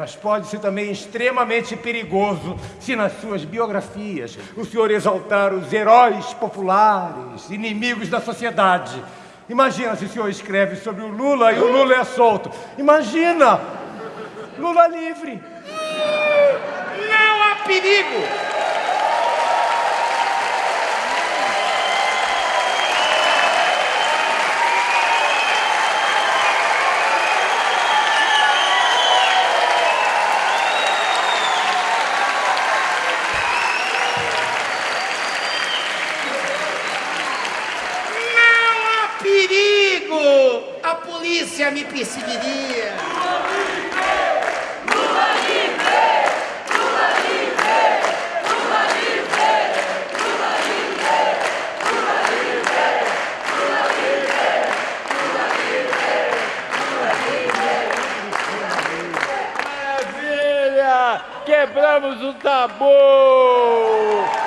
mas pode ser também extremamente perigoso se nas suas biografias o senhor exaltar os heróis populares, inimigos da sociedade. Imagina se o senhor escreve sobre o Lula e o Lula é solto. Imagina! Lula livre! Não há perigo! Não há perigo! A polícia me perseguiria! Maravilha! Quebramos o tabu!